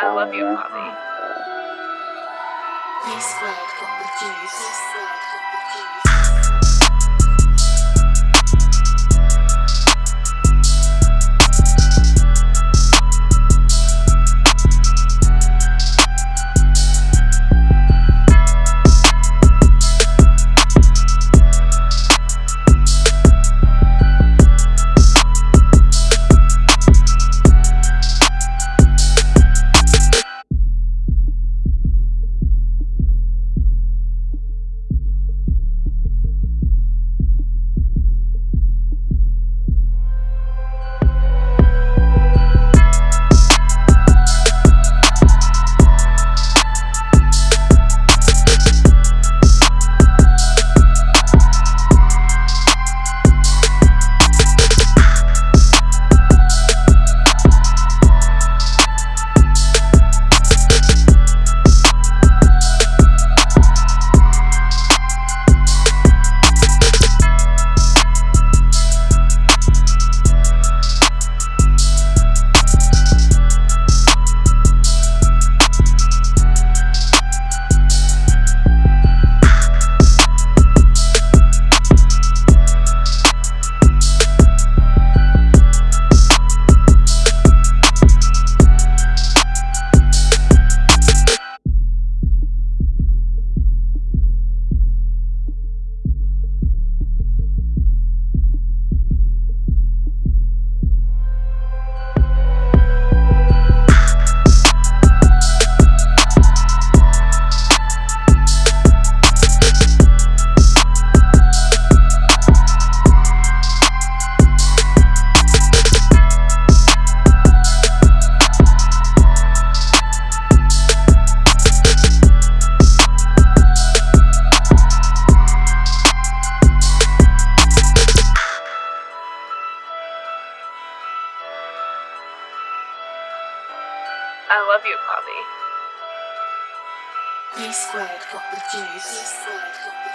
I love you, the juice. B I love you, juice. B squared got the juice.